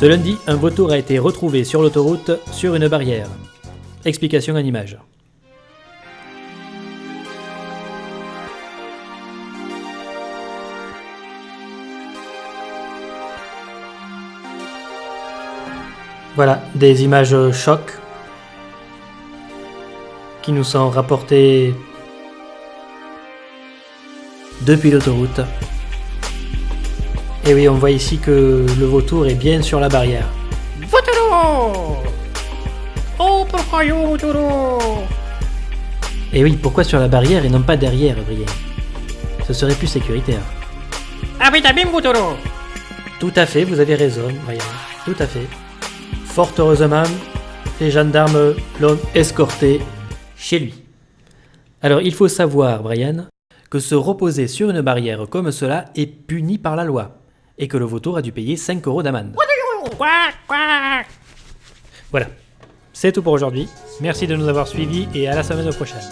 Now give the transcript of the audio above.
Ce lundi, un vautour a été retrouvé sur l'autoroute sur une barrière. Explication en image. Voilà, des images choc qui nous sont rapportées depuis l'autoroute. Et oui, on voit ici que le vautour est bien sur la barrière. Votoro Oh, pourquoi yo, Votoro Et oui, pourquoi sur la barrière et non pas derrière, Brienne? Ce serait plus sécuritaire. Ah oui, bien, Tout à fait, vous avez raison, Brian. Tout à fait. Fort heureusement, les gendarmes l'ont escorté chez lui. Alors, il faut savoir, Brian, que se reposer sur une barrière comme cela est puni par la loi et que le vautour a dû payer 5 euros d'amende. Voilà. C'est tout pour aujourd'hui. Merci de nous avoir suivis et à la semaine prochaine.